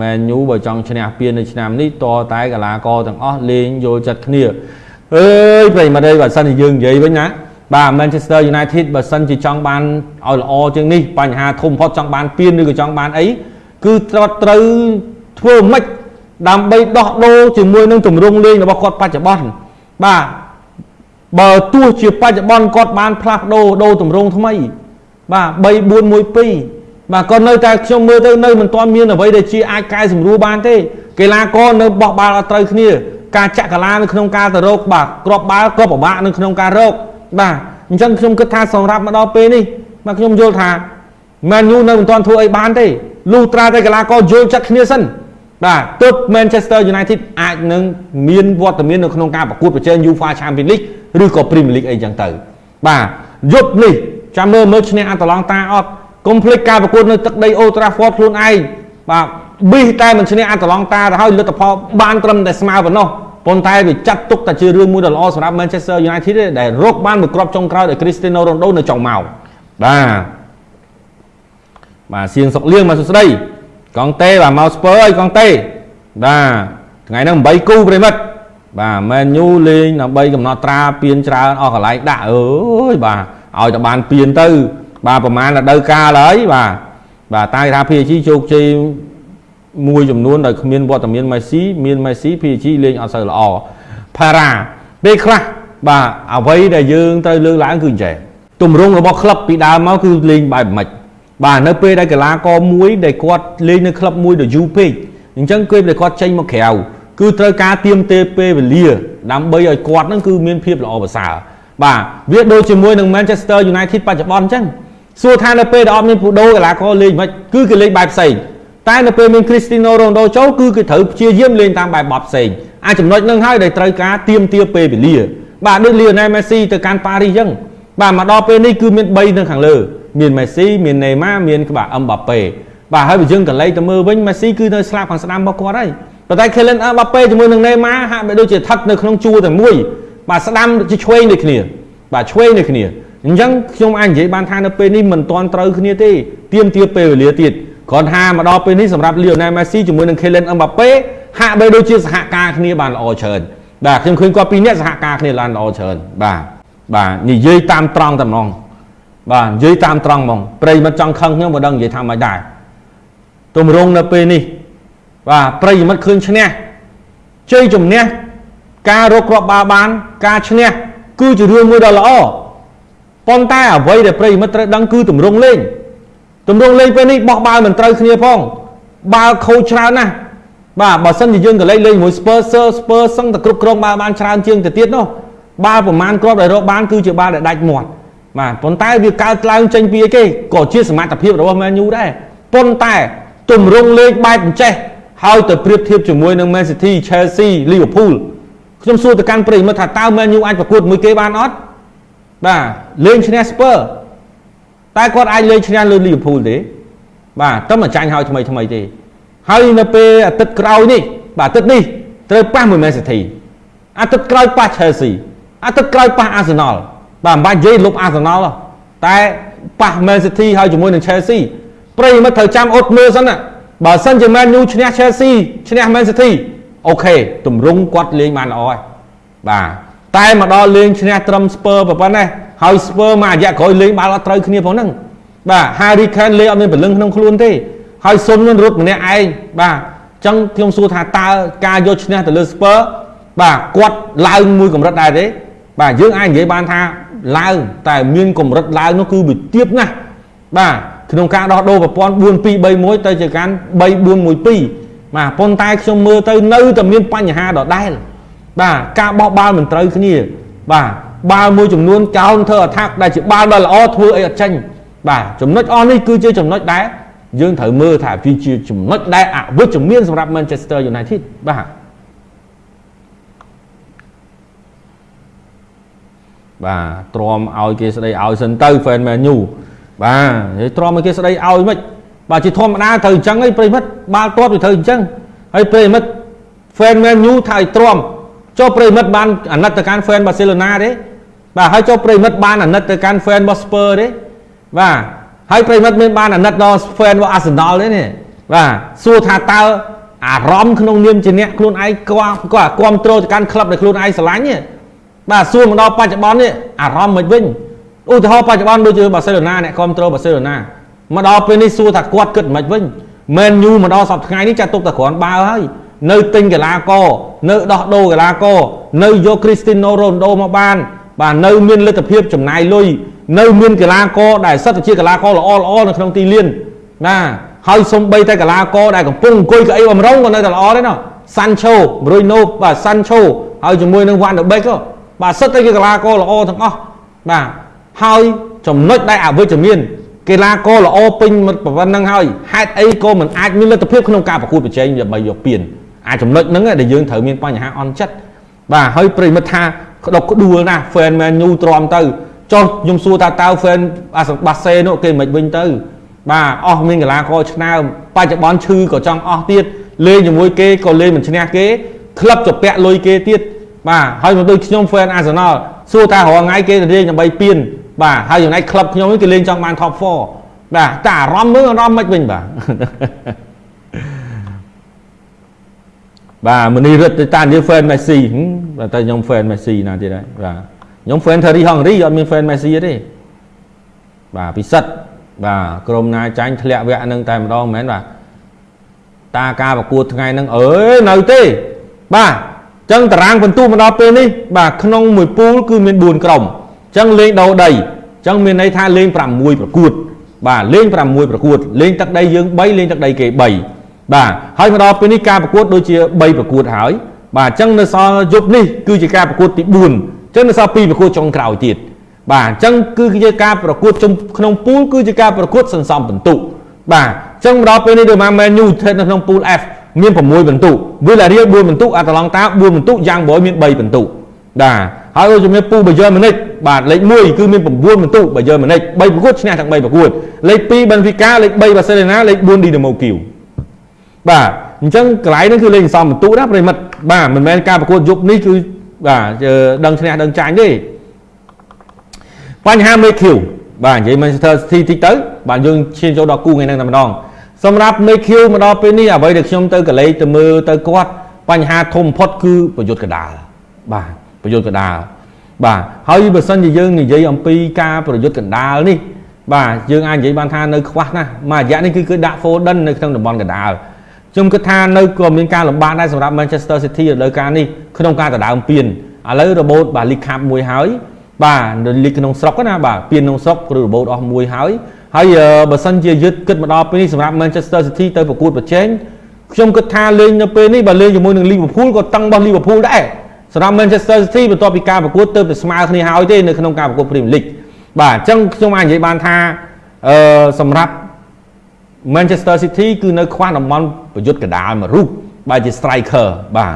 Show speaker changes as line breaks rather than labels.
មែនយូបើចង់ឈ្នះពាននៅឆ្នាំនេះតតែកីឡាករទាំងអស់លេងយល់ចិត្តគ្នាអើយប្រិមត្តអើយបើសិនជាយើងនិយាយវិញណាបាទ Manchester United បើសិនជាចង់បានឲ្យល្អជាងនេះបញ្ហាធំបំផុតចង់បានពានឬក៏ចង់បានអីគឺត្រូវត្រូវធ្វើម៉េចដើម្បីដោះដូរជាមួយនឹងទម្រង់លេងរបស់គាត់បច្ចុប្បន្នបាទបើទោះជាបច្ចុប្បន្នគាត់បានផ្លាស់ប្ដូរដូរទម្រង់ថ្មី បាទ3 4 1 2 បាទក៏នៅតែខ្ញុំមើលទៅនៅមិនទាន់មានអ្វីដែលជាអាចកែសម្រួលបានទេកីឡាករនៅបោះបាល់អត់ត្រូវគ្នាការចាក់កាឡានៅក្នុងការទៅរកបាទក្របបាល់ក៏ពិបាកនៅក្នុងការរកបាទអញ្ចឹងខ្ញុំគិតថាសម្រាប់មកដល់ពេលនេះបាទខ្ញុំយល់ថា Man U នៅមិនទាន់ធ្វើអីបានទេលុះត្រាតែកីឡាករយល់ចិត្តគ្នាសិនបាទទើប Manchester United អាចនឹងមានវត្តមាននៅក្នុងការប្រកួតប្រជែង UEFA Champions League ឬក៏ Premier League អីចឹងទៅបាទយប់នេះចាំមើលមើលឈ្នះអាតឡង់តាអត់ កុំភ្លេចការប្រកួតនៅទឹកដី Old Trafford ខ្លួនឯងបាទប៊ីសតែមិនឈ្នះអាតឡង់តាទៅហើយលទ្ធផលបានត្រឹមតែស្មើប៉ុណ្ណោះប៉ុន្តែវាចាត់ទុកតែជារឿងមួយដ៏ល្អសម្រាប់ Manchester United ទេដែលរកបានមួយគ្រាប់ចុងក្រោយដោយ Cristiano Ronaldo នៅចុងម៉ោងបាទបាទសៀងសុកលៀងមកសួស្ដីកងតេបាទមកស្ពើអើយកងតេបាទថ្ងៃហ្នឹង8គូប្រិមិត្តបាទ Man U លេងដើម្បីកំណត់ត្រាពៀនច្រើនអស់កន្លែងដាក់អើយបាទឲ្យតែបានពៀនទៅ បាទប្រហែលរដូវកាលហើយបាទបាទតែថា PSG ជោគជ័យមួយចំនួនដោយគ្មានវត្តមានមេស៊ីមានមេស៊ី PSG លេងអត់សូវល្អផារ៉ាពេលខ្លះបាទអ្វីដែលយើងត្រូវលើកឡើងគឺអញ្ចឹងទម្រង់របស់ក្លឹបពីដើមមកគឺលេងបែបម៉េចបាទនៅពេលដែលកីឡាករមួយដែលគាត់លេងនៅក្លឹបមួយដ៏យូរពេកអញ្ចឹងពេលដែលគាត់ចេញមកក្រៅគឺត្រូវការទៀមទេពេលវេលា ដើម្បីឲ្យគាត់នឹងគឺមានភាពល្អប្រសើរបាទវាដូចជាមួយនឹង Manchester United បច្ចុប្បន្នអញ្ចឹង សួរថានៅពេលដែលអត់មានពូដូកីឡាករលេងមិនគឺគេលេងបែបផ្សេងតែនៅពេលមាន Cristiano Ronaldo ចូលគឺគេត្រូវព្យាយាមលេងតាមបែបបត់ផ្សេងអាចចំណុចនឹងហើយដែលត្រូវការទៀមទាពេលវេលា បាទដូច Lionel Messi ទៅកាន់ប៉ារីសអញ្ចឹងបាទមកដល់ពេលនេះគឺមាន3នៅខាងលើ មានមេស៊ីមានណេម៉ាមានក្បាអឹមបាប៉េបាទហើយបើយើងកន្លែងទៅមើលវិញមេស៊ីគឺនៅស្លាប់ខាងស្ដាំរបស់គាត់ហើយប៉ុន្តែ Kylian Mbappe ជាមួយនឹង Neymar ហាក់បីដូចជាស្ថិតនៅក្នុងជួរតែមួយបាទស្ដាំជាឆ្វេងដូចគ្នាបាទឆ្វេងដូចគ្នា អញ្ចឹងខ្ញុំអាចនិយាយបានថានៅពេលនេះមិនទាន់ត្រូវគ្នាទេទៀមទាពេលវេលាទៀតគ្រាន់ថាមកដល់ពេលនេះសម្រាប់ Lionel Messi ជាមួយនឹង Kylian Mbappe ហាក់បីដូចជាសហការគ្នាបានល្អច្រើនបាទខ្ញុំឃើញគាត់ពីរនាក់សហការគ្នាបានល្អច្រើនបាទបាទនិយាយតាមត្រង់តែម្ដងបាទនិយាយតាមត្រង់ហ្មងប្រិមិត្តចង់ខឹងខ្ញុំក៏ដឹងនិយាយថាមិនដែរទម្រង់នៅពេលនេះបាទប្រិមិត្តឃើញឈ្នះជ័យជំនះការរកគ្រាប់បាល់បាន ការឈ្នះគឺជារឿងមួយដ៏ល្អ ប៉ុន្តែអ្វីដែលប្រិមិត្តត្រូវដឹងគឺទម្រង់លេងទម្រង់លេងពេលនេះបោះបាល់មិនត្រូវគ្នាផងបាល់ខូចច្រើនណាស់បាទបើសិនជាយើងក៏លេងលេងជាមួយ Spurs Spurs សឹងតែគ្រប់គ្រងបាល់បានច្រើនជាងទៅទៀតនោះបាល់ប្រមាណគ្រាប់ដែលរកបានគឺជាបាល់ដែលដាច់មាត់បាទប៉ុន្តែវាកើតឡើងចេញពីអីគេក៏ជាសមត្ថភាពរបស់ Man U ដែរប៉ុន្តែទម្រង់លេខបែបអញ្ចេះហើយទៅប្រៀបធៀបជាមួយនឹង Man City Chelsea Liverpool ខ្ញុំសួរទៅកាន់ប្រិយមិត្តថាតើ Man U អាចប្រកួតមួយគេបានអត់ បាទលេងឈ្នះ Spurs តែគាត់អាចលេងឈ្នះលើ Liverpool ទេ បាទតែមិនចាញ់ហើយថ្មីថ្មីទេ ហើយនៅពេលអាទិត្យក្រោយនេះ បាទអាទិត្យនេះត្រូវប៉ះមួយ Man City អាទិត្យក្រោយប៉ះ Chelsea អាទិត្យក្រោយប៉ះ Arsenal បាទមិនបាច់និយាយលុបអាសណលតែប៉ះ Man City ហើយជាមួយនឹង Chelsea ប្រិយមិត្តត្រូវចាំអត់មើលសិនណាបើសិនជា Man U ឈ្នះ Chelsea ឈ្នះ Man City អូខេទម្រង់គាត់លេងបានល្អហើយបាទ តែមកដល់លេងឈ្នះត្រឹម Spur ប៉ុណ្ណេះហើយ Spur មួយរយៈក្រោយលេងបាល់អត់ត្រូវគ្នាផងហ្នឹងបាទ Harry Kane លេងអត់មានពលឹងក្នុងខ្លួនទេហើយសុននឹងរត់ម្នាក់ឯងបាទអញ្ចឹងខ្ញុំសួរថាតើការយកឈ្នះទៅលើ Spur បាទគាត់ឡើងមួយកម្រិតដែរទេ បាទយើងអាចនិយាយបានថាឡើងតែមានកម្រិតឡើងនោះគឺវាទៀបណាស់បាទក្នុងការដោះដូរប្រព័ន្ធ4 2 3 1ទៅជាការ3 4 1 2បាទប៉ុន្តែខ្ញុំមើលទៅនៅតែមានបញ្ហាដដែល បាទការបោះបាល់មិនត្រូវគ្នា បាទបាល់មួយចំនួនកោនធ្វើអថាក់ដែលជាបាល់ដ៏ល្អធ្វើអីអត់ចេញបាទចំណុចអស់នេះគឺជាចំណុចដែលយើងត្រូវមើលថាវាជាចំណុចដែលអវិជ្ជមានសម្រាប់ Manchester United បាទបាទទ្រាំឲ្យគេស្ដីឲ្យសិនទៅ fan Man U បាទនិយាយទ្រាំឲ្យគេស្ដីឲ្យមិនបាទជាធម្មតាត្រូវអញ្ចឹងឯងប្រិមិត្តបាល់ទាត់វាត្រូវអញ្ចឹងហើយប្រិមិត្ត fan Man U ថាឲ្យទ្រាំ ចុះប្រិមិត្តបានអាណិតទៅកាន់ fan Barcelona ទេបាទហើយចុះប្រិមិត្តបានអាណិតទៅកាន់ fan របស់ Spurs ទេបាទហើយប្រិមិត្តមានបានអាណិតដល់ fan របស់ Arsenal ទេនេះបាទសួរថាតើអារម្មណ៍ក្នុងនាមជាអ្នកខ្លួនឯងគាត់គាត់គ្រប់គ្រងទៅកាន់ក្លឹបដែលខ្លួនឯងស្រឡាញ់ទេបាទសួរមកដល់បច្ចុប្បន្ននេះអារម្មណ៍មិនវិញឧទាហរណ៍បច្ចុប្បន្នដូចជាបាសេឡូណាអ្នកគ្រប់គ្រងបាសេឡូណាមកដល់ពេលនេះសួរថាគាត់គិតមិនវិញមែនយូមកដល់សប្តាហ៍ថ្ងៃនេះចាត់ទុកតែគ្រាន់បើហើយ នៅទិញកីឡាករនៅដោះដូរកីឡាករនៅយកគ្រីស្ទីណូរ៉ូណូមកបាន បាទនៅមានលទ្ធភាពចំណាយលុយនៅមានកីឡាករដែលសិតតែជាកីឡាករល្អល្អនៅក្នុងទីលានណាហើយសំបីតែកីឡាករដែលកំពុងអង្គុយកៅអីបំរុងក៏នៅតែល្អដែរណោះសាន់ឆូប្រុយណូបាទសាន់ឆូហើយជាមួយនឹងវ៉ាន់ដបេកបាទសិតតែជាកីឡាករល្អទាំងអស់បាទហើយចំណុចដែលអវិជ្ជមានកីឡាករល្អពេញប៉ុណ្្នឹងហើយហេតុអីក៏មិនអាចមានលទ្ធភាពក្នុងការប្រកួតប្រជែងដើម្បីយកពាន អាចចំណុចហ្នឹងដែលយើងត្រូវមានបញ្ហាអន់ចិត្តបាទហើយប្រិមិត្តថាក្តុកក្ដួលណាស់ fan man ញូទ្រាំទៅចុះខ្ញុំសួរថាតើ fan អាបាសេនោះគេមិនវិញទៅ បាទអស់មានកីឡាករឆ្នើមបច្ចុប្បន្នឈឺក៏ចង់អស់ទៀតលេងជាមួយគេក៏លេងមិនឈ្នះគេក្លឹបចពាក់លុយគេទៀតបាទហើយមកដូចខ្ញុំ fan Arsenal សួរថារាល់ថ្ងៃគេទៅលេងដើម្បីពៀនបាទហើយចំណែកក្លឹបខ្ញុំគេលេងចង់បាន top 4បាទតែអារម្មណ៍មើលអារម្មណ៍មិនវិញបាទ បាទមនីរិទ្ធទៅតានិយាយ fan Messi បាទតែខ្ញុំ fan Messi ណាទៀតហើយបាទខ្ញុំ fan Thierry Henry អត់មាន fan Messi ទេបាទពិសិដ្ឋបាទក្រុមណាចាញ់ធ្លាក់វគ្គហ្នឹងតែម្ដងមែនបាទតាការប្រកួតថ្ងៃហ្នឹងអើយនៅទេបាទចឹងតារាងបន្ទុមកដល់ពេលនេះបាទក្នុងមួយពូលគឺមាន4ក្រុមចឹងលេងដោដីចឹងមានន័យថាលេង6ប្រកួត បាទលេង6ប្រកួតលេងទឹកដីយើង3លេងទឹកដីគេ3 បាទហើយមកដល់ពេលនេះការប្រកួតដូចជា3ប្រកួតហើយបាទអញ្ចឹងនៅសល់យប់នេះគឺជាការប្រកួតទី4អញ្ចឹងនៅសល់2ប្រកួតចុងក្រោយទៀតបាទអញ្ចឹងគឺជាការប្រកួតក្នុងពូលគឺជាការប្រកួតសន្សំពិន្ទុបាទអញ្ចឹងមកដល់ពេលនេះដូចមក Man U ស្ថិតនៅក្នុងពូល F មាន6ពិន្ទុ Villarreal 4ពិន្ទុអាតាឡង់តា4ពិន្ទុយ៉ាងបរយមាន3ពិន្ទុបាទហើយដូចជាមានពូបាយើម៉ូនិចបាទលេខ1គឺមាន9ពិន្ទុបាយើម៉ូនិច3ប្រកួតឈ្នះទាំង3ប្រកួតលេខ2 Benfica លេខ3 Barcelona លេខ4 Dinamo Kiev បាទអញ្ចឹងកន្លែងហ្នឹងគឺលេងសំបន្ទុណាប្រិមិត្តបាទមិនមែនការប្រកួតយប់នេះគឺបាទដឹងឈ្នះដឹងចាញ់ទេបញ្ហាមេឃីវបាទនិយាយ Manchester City តិចទៅបាទយើងឈានចូលដល់គូថ្ងៃហ្នឹងតែម្ដងសម្រាប់មេឃីវមកដល់ពេលនេះអ្វីដែលខ្ញុំទៅកលេចទៅមើលទៅគាត់បញ្ហាធំបំផុតគឺប្រយុទ្ធកដាលបាទប្រយុទ្ធកដាលបាទហើយបើសិនជាយើងនិយាយអំពីការប្រយុទ្ធកដាលនេះបាទយើងអាចនិយាយបានថានៅខ្វះណាស់មួយរយៈនេះគឺគឺដាក់ Foden នៅក្នុងតំបន់កដាល ខ្ញុំគិតថានៅក៏មានការលំបាកដែរសម្រាប់ Manchester City រដូវកាលនេះក្នុងការដណ្ដើមពានឥឡូវរបូតបាទ League Cup មួយហើយបាទនៅលីកក្នុងស្រុកណាបាទពានក្នុងស្រុកឬរបូតអស់មួយហើយហើយបើសិនជាយឹតគិតមកដល់ពេលនេះសម្រាប់ Manchester City ទៅប្រកួតប្រជែងខ្ញុំគិតថាលេងនៅពេលនេះបើលេងជាមួយនឹង Liverpool ក៏តឹងរបស់ Liverpool ដែរសម្រាប់ Manchester City បន្ទាប់ពីការប្រកួតទៅតែស្មើគ្នាហើយទេនៅក្នុងការប្រកួត Premier League បាទអញ្ចឹងខ្ញុំអាចនិយាយបានថាអឺសម្រាប់ Manchester City គឺនៅខ្វះតំបន់ ប្រយុទ្ធកដាលមួយរូបបែរជា striker បាទ